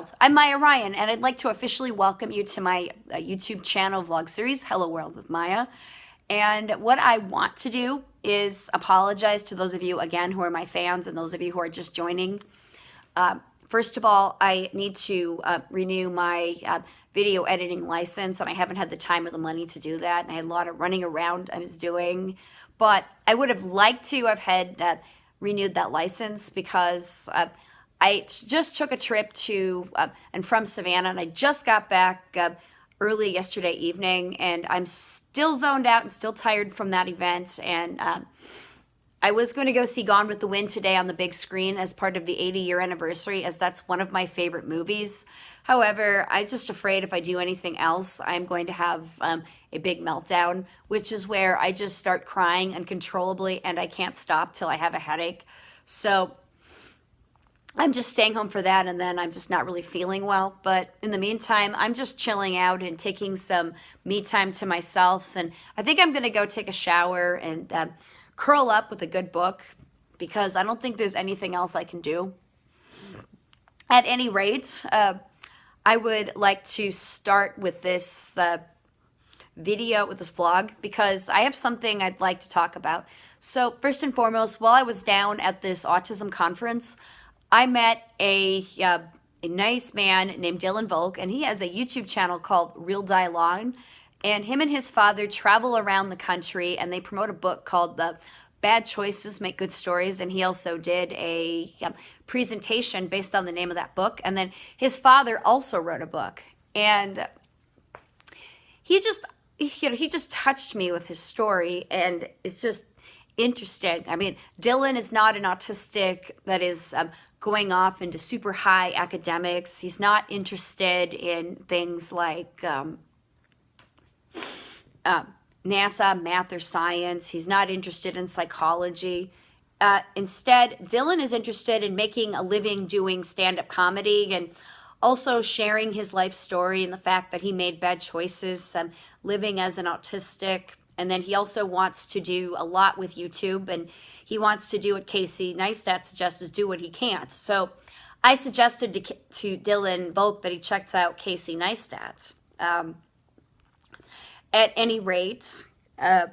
world. I'm Maya Ryan, and I'd like to officially welcome you to my uh, YouTube channel vlog series, Hello World with Maya. And what I want to do is apologize to those of you, again, who are my fans and those of you who are just joining. Uh, first of all, I need to uh, renew my uh, video editing license, and I haven't had the time or the money to do that. And I had a lot of running around I was doing. But I would have liked to have had renewed that license because uh, I just took a trip to uh, and from Savannah, and I just got back uh, early yesterday evening, and I'm still zoned out and still tired from that event. And um, I was going to go see Gone with the Wind today on the big screen as part of the 80 year anniversary, as that's one of my favorite movies. However, I'm just afraid if I do anything else, I'm going to have um, a big meltdown, which is where I just start crying uncontrollably and I can't stop till I have a headache. So I'm just staying home for that and then I'm just not really feeling well. But in the meantime, I'm just chilling out and taking some me time to myself. And I think I'm going to go take a shower and uh, curl up with a good book because I don't think there's anything else I can do. At any rate, uh, I would like to start with this uh, video, with this vlog, because I have something I'd like to talk about. So first and foremost, while I was down at this autism conference, I met a, uh, a nice man named Dylan Volk, and he has a YouTube channel called Real Dialogue. And him and his father travel around the country, and they promote a book called The Bad Choices Make Good Stories. And he also did a um, presentation based on the name of that book. And then his father also wrote a book. And he just, you know, he just touched me with his story. And it's just interesting. I mean, Dylan is not an autistic that is um, going off into super high academics. He's not interested in things like um, uh, NASA, math, or science. He's not interested in psychology. Uh, instead, Dylan is interested in making a living doing stand up comedy and also sharing his life story and the fact that he made bad choices, um, living as an autistic. And then he also wants to do a lot with YouTube and he wants to do what Casey Neistat suggests is do what he can't. So I suggested to, to Dylan Volk that he checks out Casey Neistat. Um, at any rate, uh,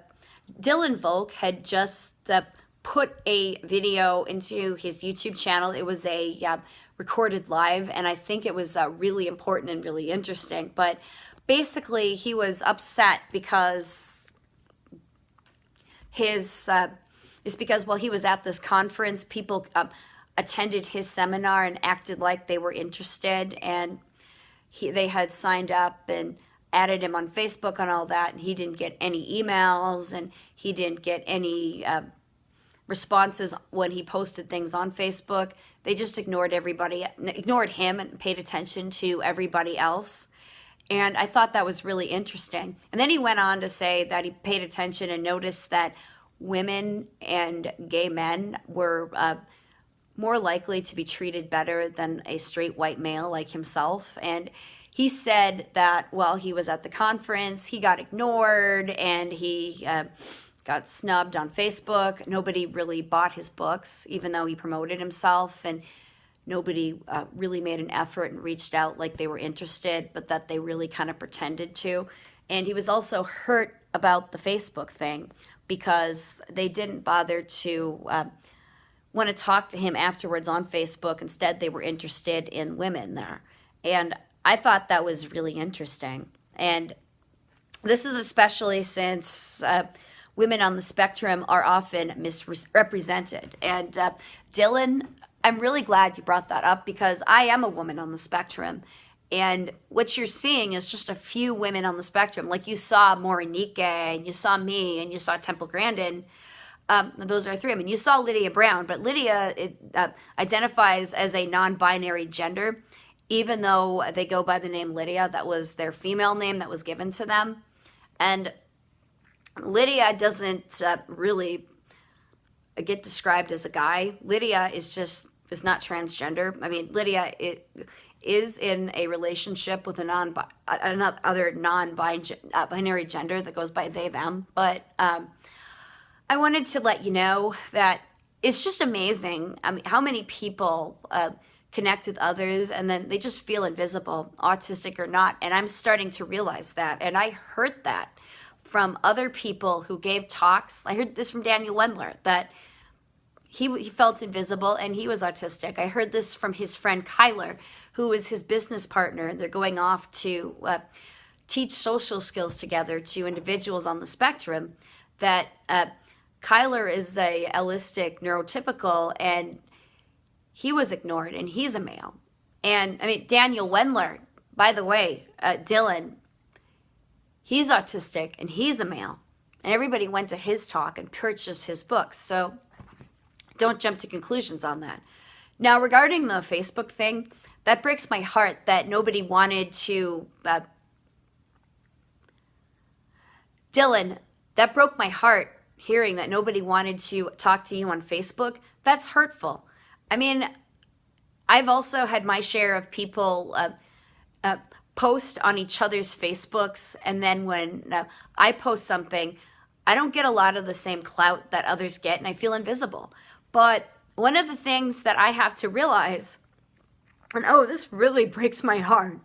Dylan Volk had just uh, put a video into his YouTube channel. It was a uh, recorded live, and I think it was uh, really important and really interesting. But basically, he was upset because his uh, is because while he was at this conference, people um, attended his seminar and acted like they were interested, and he, they had signed up and added him on Facebook and all that, and he didn't get any emails and he didn't get any uh, responses when he posted things on Facebook. They just ignored everybody, ignored him, and paid attention to everybody else. And I thought that was really interesting. And then he went on to say that he paid attention and noticed that women and gay men were uh, more likely to be treated better than a straight white male like himself. And he said that while he was at the conference, he got ignored and he uh, got snubbed on Facebook. Nobody really bought his books, even though he promoted himself. And nobody uh, really made an effort and reached out like they were interested, but that they really kind of pretended to. And he was also hurt about the Facebook thing because they didn't bother to uh, want to talk to him afterwards on Facebook. Instead, they were interested in women there. And I thought that was really interesting. And this is especially since uh, women on the spectrum are often misrepresented. And uh, Dylan, I'm really glad you brought that up because I am a woman on the spectrum. And what you're seeing is just a few women on the spectrum. Like you saw Morenike, and you saw me, and you saw Temple Grandin. Um, those are three. I mean, you saw Lydia Brown, but Lydia it, uh, identifies as a non-binary gender, even though they go by the name Lydia. That was their female name that was given to them. And Lydia doesn't uh, really get described as a guy. Lydia is just is not transgender. I mean, Lydia it is in a relationship with a non another non-binary gender that goes by they them. But um, I wanted to let you know that it's just amazing. I mean, how many people uh, connect with others and then they just feel invisible, autistic or not. And I'm starting to realize that. And I heard that from other people who gave talks. I heard this from Daniel Wendler that he, he felt invisible and he was autistic. I heard this from his friend Kyler, who is his business partner. They're going off to uh, teach social skills together to individuals on the spectrum. That uh, Kyler is a allistic neurotypical and he was ignored and he's a male. And I mean, Daniel Wendler, by the way, uh, Dylan, he's autistic and he's a male. And everybody went to his talk and purchased his books. So don't jump to conclusions on that. Now, regarding the Facebook thing, that breaks my heart that nobody wanted to. Uh, Dylan, that broke my heart hearing that nobody wanted to talk to you on Facebook. That's hurtful. I mean, I've also had my share of people uh, uh, post on each other's Facebooks, and then when uh, I post something, I don't get a lot of the same clout that others get, and I feel invisible. But one of the things that I have to realize, and oh, this really breaks my heart.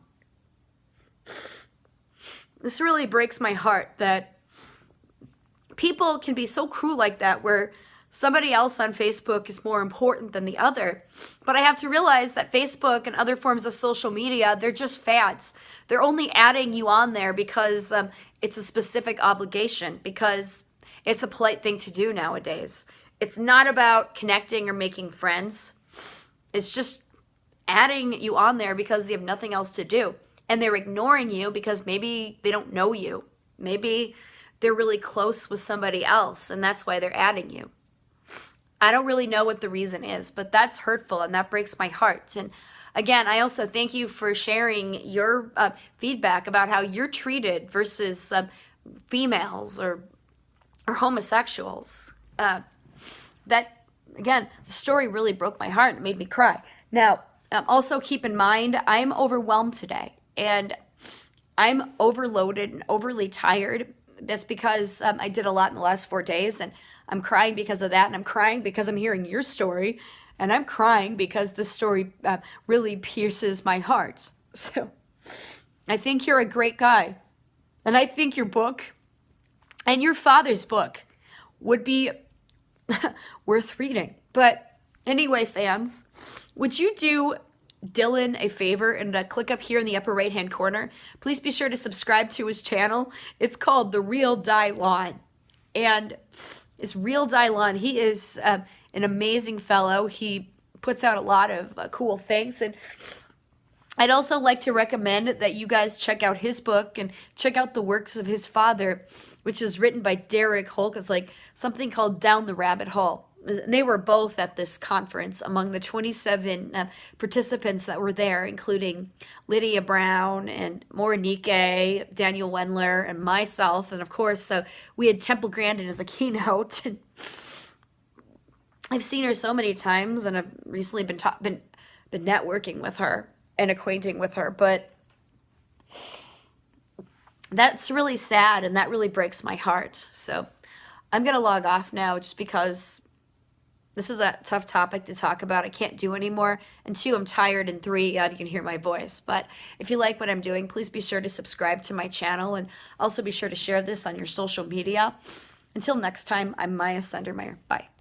This really breaks my heart that people can be so cruel like that where somebody else on Facebook is more important than the other. But I have to realize that Facebook and other forms of social media, they're just fads. They're only adding you on there because um, it's a specific obligation, because it's a polite thing to do nowadays. It's not about connecting or making friends. It's just adding you on there because they have nothing else to do. And they're ignoring you because maybe they don't know you. Maybe they're really close with somebody else and that's why they're adding you. I don't really know what the reason is, but that's hurtful and that breaks my heart. And again, I also thank you for sharing your uh, feedback about how you're treated versus uh, females or or homosexuals. Uh, that again, the story really broke my heart. It made me cry. Now, um, also keep in mind, I'm overwhelmed today and I'm overloaded and overly tired. That's because um, I did a lot in the last four days and I'm crying because of that. And I'm crying because I'm hearing your story. And I'm crying because this story uh, really pierces my heart. So I think you're a great guy. And I think your book and your father's book would be worth reading. But anyway, fans, would you do Dylan a favor and uh, click up here in the upper right hand corner? Please be sure to subscribe to his channel. It's called The Real Dylan. And it's Real Dylan. He is uh, an amazing fellow. He puts out a lot of uh, cool things. And I'd also like to recommend that you guys check out his book and check out the works of his father which is written by Derek Volk. It's like something called Down the Rabbit Hole. And They were both at this conference among the 27 uh, participants that were there, including Lydia Brown and Morenike, Daniel Wendler, and myself. And of course, so we had Temple Grandin as a keynote. And I've seen her so many times, and I've recently been been been networking with her and acquainting with her. But that's really sad and that really breaks my heart. So I'm going to log off now just because this is a tough topic to talk about. I can't do anymore. And two, I'm tired. And three, uh, you can hear my voice. But if you like what I'm doing, please be sure to subscribe to my channel and also be sure to share this on your social media. Until next time, I'm Maya Sundermeyer. Bye.